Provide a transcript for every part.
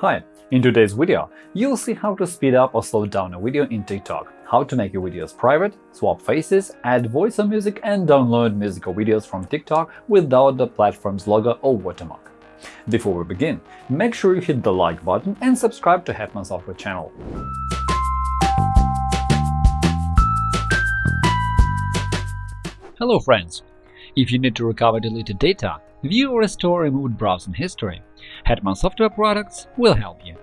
Hi, in today's video, you'll see how to speed up or slow down a video in TikTok, how to make your videos private, swap faces, add voice or music, and download musical videos from TikTok without the platform's logo or watermark. Before we begin, make sure you hit the like button and subscribe to Hetman Software channel. Hello friends! If you need to recover deleted data, view or restore removed browsing history, Hetman Software Products will help you.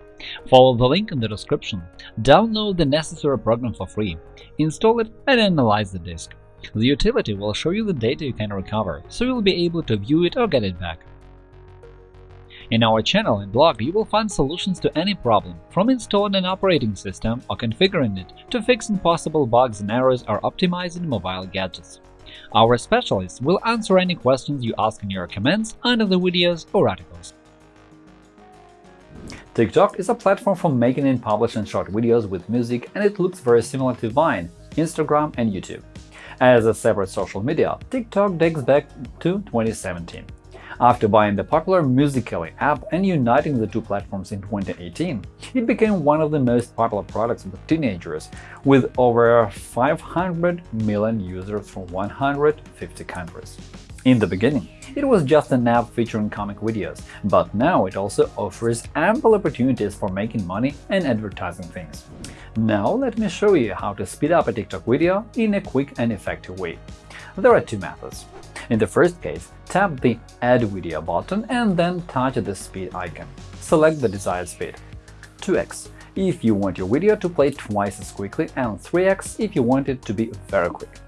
Follow the link in the description, download the necessary program for free, install it and analyze the disk. The utility will show you the data you can recover, so you'll be able to view it or get it back. In our channel and blog, you will find solutions to any problem, from installing an operating system or configuring it to fixing possible bugs and errors or optimizing mobile gadgets. Our specialists will answer any questions you ask in your comments under the videos or articles. TikTok is a platform for making and publishing short videos with music, and it looks very similar to Vine, Instagram, and YouTube. As a separate social media, TikTok dates back to 2017. After buying the popular Musical.ly app and uniting the two platforms in 2018, it became one of the most popular products with teenagers, with over 500 million users from 150 countries. In the beginning, it was just an app featuring comic videos, but now it also offers ample opportunities for making money and advertising things. Now let me show you how to speed up a TikTok video in a quick and effective way. There are two methods. In the first case, tap the Add Video button and then touch the speed icon. Select the desired speed 2x if you want your video to play twice as quickly and 3x if you want it to be very quick.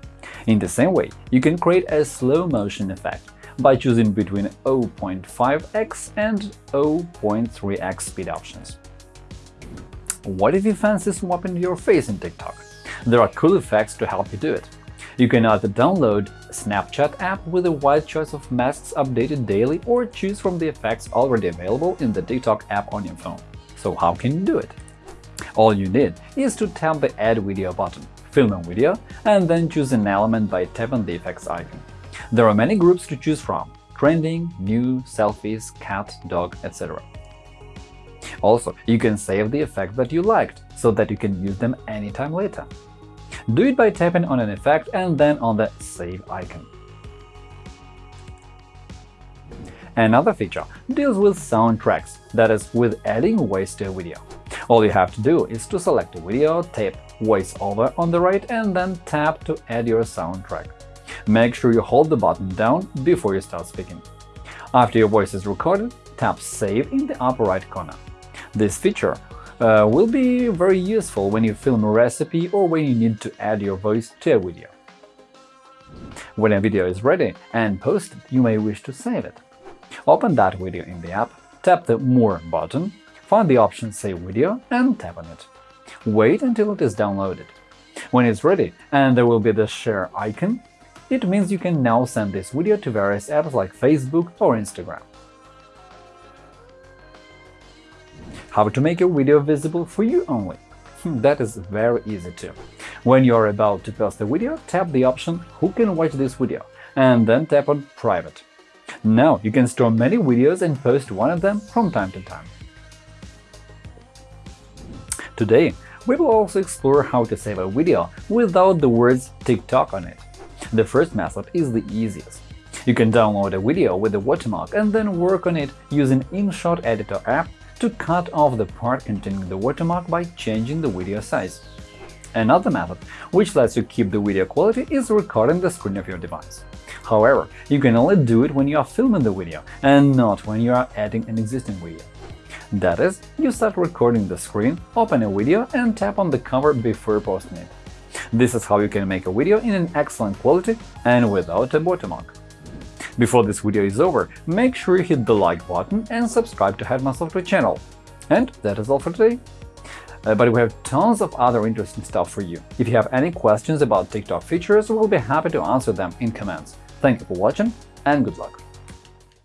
In the same way, you can create a slow-motion effect by choosing between 0.5x and 0.3x speed options. What if you fancy swapping your face in TikTok? There are cool effects to help you do it. You can either download Snapchat app with a wide choice of masks updated daily or choose from the effects already available in the TikTok app on your phone. So how can you do it? All you need is to tap the Add Video button, film a video, and then choose an element by tapping the effects icon. There are many groups to choose from – trending, new, selfies, cat, dog, etc. Also, you can save the effect that you liked, so that you can use them anytime later. Do it by tapping on an effect and then on the Save icon. Another feature deals with soundtracks, that is, with adding voice to a video. All you have to do is to select a video, tap Voice Over on the right and then tap to add your soundtrack. Make sure you hold the button down before you start speaking. After your voice is recorded, tap Save in the upper right corner. This feature uh, will be very useful when you film a recipe or when you need to add your voice to a video. When a video is ready and posted, you may wish to save it. Open that video in the app, tap the More button, find the option Save video and tap on it. Wait until it is downloaded. When it's ready and there will be the Share icon, it means you can now send this video to various apps like Facebook or Instagram. How to make your video visible for you only? Hmm, that is very easy too. When you are about to post a video, tap the option Who can watch this video? and then tap on Private. Now you can store many videos and post one of them from time to time. Today, we will also explore how to save a video without the words TikTok on it. The first method is the easiest. You can download a video with a watermark and then work on it using InShot Editor app to cut off the part containing the watermark by changing the video size. Another method, which lets you keep the video quality, is recording the screen of your device. However, you can only do it when you are filming the video and not when you are adding an existing video. That is, you start recording the screen, open a video and tap on the cover before posting it. This is how you can make a video in an excellent quality and without a watermark. Before this video is over, make sure you hit the like button and subscribe to Hetman Software channel. And that is all for today. Uh, but we have tons of other interesting stuff for you. If you have any questions about TikTok features, we'll be happy to answer them in comments. Thank you for watching and good luck!